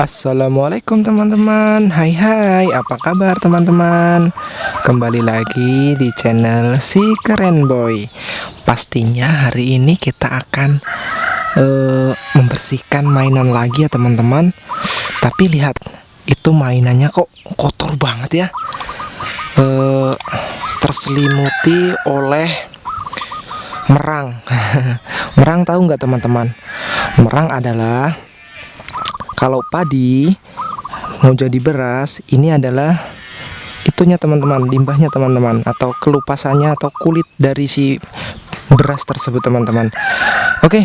Assalamualaikum teman-teman. Hai hai. Apa kabar teman-teman? Kembali lagi di channel si keren boy. Pastinya hari ini kita akan uh, Membersihkan mainan lagi ya teman-teman. Tapi lihat Itu mainannya kok kotor banget ya. Uh, Terselimuti oleh Merang. Merang tahu nggak teman-teman? Merang adalah kalau padi mau jadi beras ini adalah itunya teman-teman limbahnya teman-teman atau kelupasannya atau kulit dari si beras tersebut teman-teman. Oke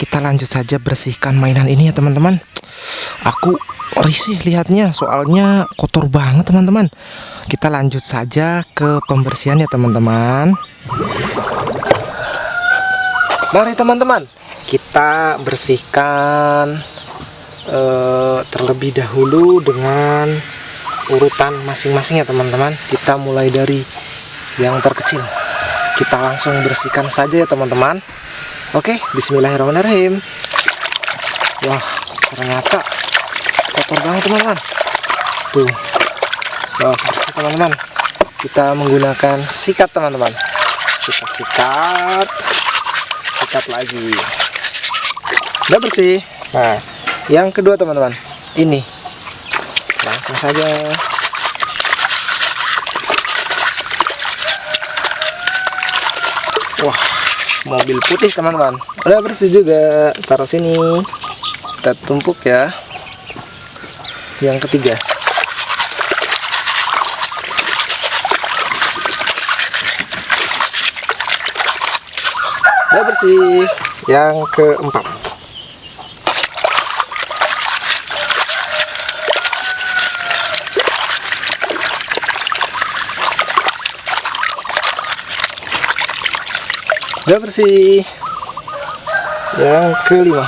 kita lanjut saja bersihkan mainan ini ya teman-teman. Aku risih lihatnya soalnya kotor banget teman-teman. Kita lanjut saja ke pembersihan ya teman-teman. Mari teman-teman kita bersihkan uh, terlebih dahulu dengan urutan masing-masing ya teman-teman. Kita mulai dari yang terkecil. Kita langsung bersihkan saja ya teman-teman. Oke bismillahirrahmanirrahim. Wah ternyata kotor banget teman-teman. Tuh. Wah bersih teman-teman. Kita menggunakan sikat teman-teman. Kita sikat. Sikat lagi. Udah bersih. Nah yang kedua teman-teman ini. Langsung saja. Wah mobil putih teman-teman. Udah bersih juga. Taruh sini. Kita tumpuk ya. Yang ketiga. Udah bersih. Yang keempat udah bersih. Yang kelima.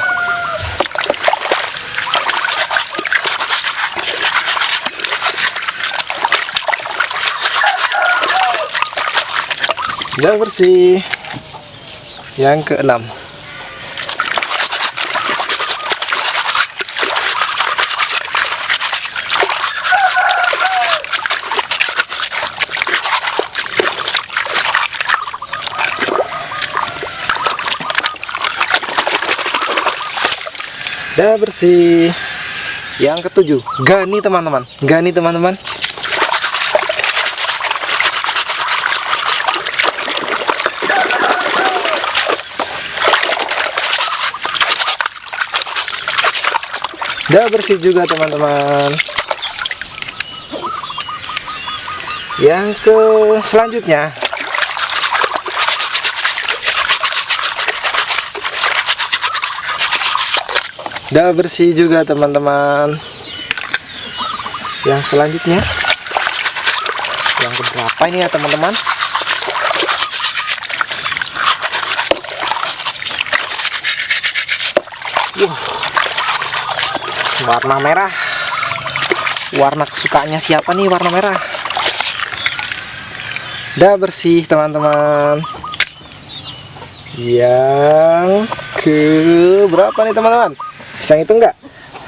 Udah bersih. Yang keenam udah bersih. Yang ketujuh gani teman-teman. Gani teman-teman. Udah bersih juga teman-teman. Yang ke selanjutnya udah bersih juga teman-teman. Yang selanjutnya. Yang keberapa ini ya teman-teman? Uh, warna merah. Warna kesukaannya siapa nih warna merah? Udah bersih teman-teman. Yang ke berapa nih teman-teman bisa itu enggak?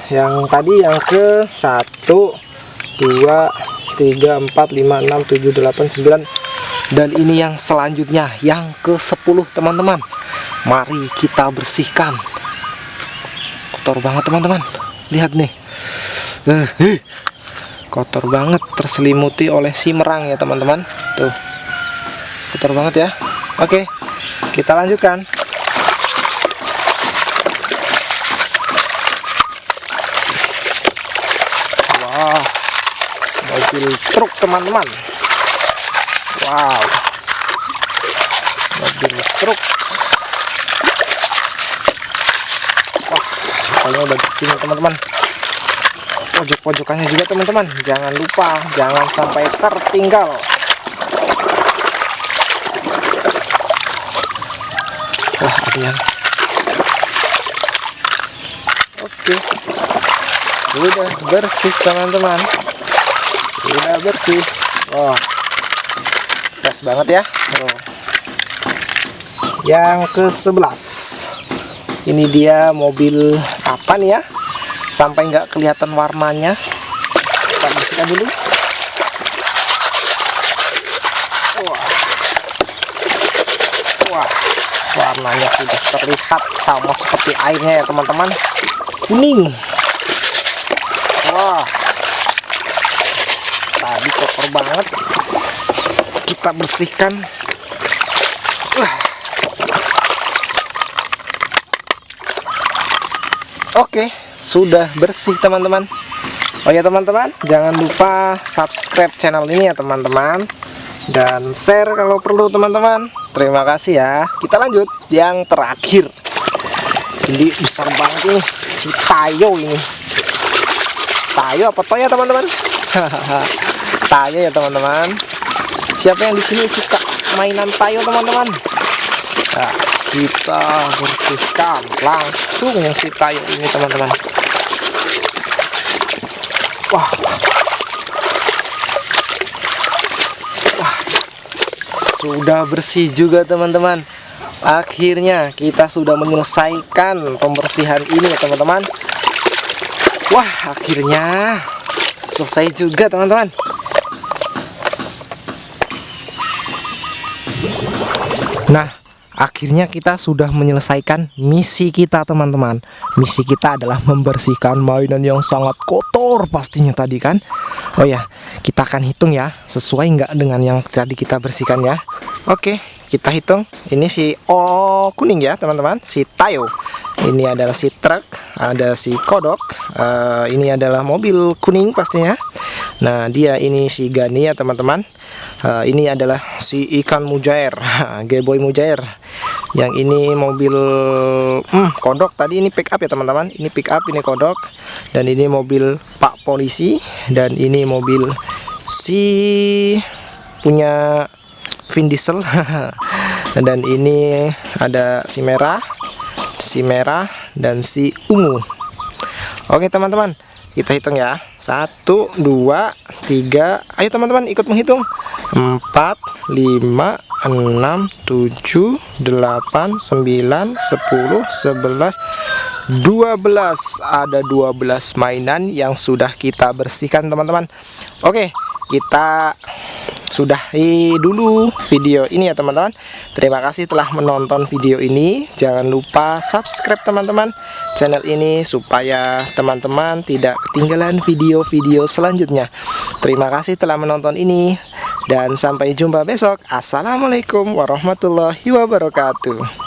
Yang tadi yang ke 1 2 3 4 5 6 7 8 9 dan ini yang selanjutnya yang ke 10 teman-teman. Mari kita bersihkan. Kotor banget teman-teman. Lihat nih. Uh, uh, kotor banget terselimuti oleh si merang ya teman-teman. Tuh. Kotor banget ya. Oke kita lanjutkan Wah, mobil truk teman-teman. Wow, mobil truk. Wah, pokoknya udah bersih teman-teman. Pojok-pojokannya juga teman-teman. Jangan lupa, jangan sampai tertinggal. Wah, yang. Oke sudah bersih teman-teman sudah bersih oh fresh banget ya. Oh. yang ke 11 ini dia mobil apa nih ya? Sampai nggak kelihatan warnanya. Kita bersihkan dulu. Wah. Wah. Warnanya sudah terlihat sama seperti airnya ya teman-teman. Kuning. Wah tadi kotor banget. Kita bersihkan. Wah. Oke sudah bersih teman-teman. Oh ya teman-teman jangan lupa subscribe channel ini ya teman-teman. Dan share kalau perlu teman-teman. Terima kasih ya. Kita lanjut. Yang terakhir. Ini besar banget nih si tayo ini. Tayo apa toya teman-teman tayo ya teman-teman. Siapa yang di sini suka mainan tayo teman-teman? Nah, kita bersihkan langsung yang si tayo ini teman-teman. Wah. Wah. Sudah bersih juga teman-teman. Akhirnya kita sudah menyelesaikan pembersihan ini ya teman-teman. Wah akhirnya selesai juga teman-teman nah akhirnya kita sudah menyelesaikan misi kita teman-teman. Misi kita adalah membersihkan mainan yang sangat kotor pastinya tadi kan? Oh ya kita akan hitung ya sesuai nggak dengan yang tadi kita bersihkan ya? Oke kita hitung. Ini si oh kuning ya teman-teman. Si Tayo. Ini adalah si truk ada si kodok uh, ini adalah mobil kuning pastinya. Nah dia ini si Gani ya teman-teman. Uh, ini adalah si ikan mujair Geboy mujair. Yang ini mobil hmm, kodok. Tadi ini pick up ya teman-teman. Ini pick up ini kodok. Dan ini mobil pak polisi. Dan ini mobil si punya Vin Diesel. Dan ini ada si merah si merah dan si ungu. Oke teman-teman kita hitung ya. Satu dua tiga. Ayo teman-teman ikut menghitung. 4 5 6 7 8 9 10 11 12 ada 12 mainan yang sudah kita bersihkan teman-teman. Oke kita sudahi dulu video ini ya teman-teman. Terima kasih telah menonton video ini. Jangan lupa subscribe teman-teman channel ini supaya teman-teman tidak ketinggalan video-video selanjutnya. Terima kasih telah menonton ini dan sampai jumpa besok. Assalamualaikum warahmatullahi wabarakatuh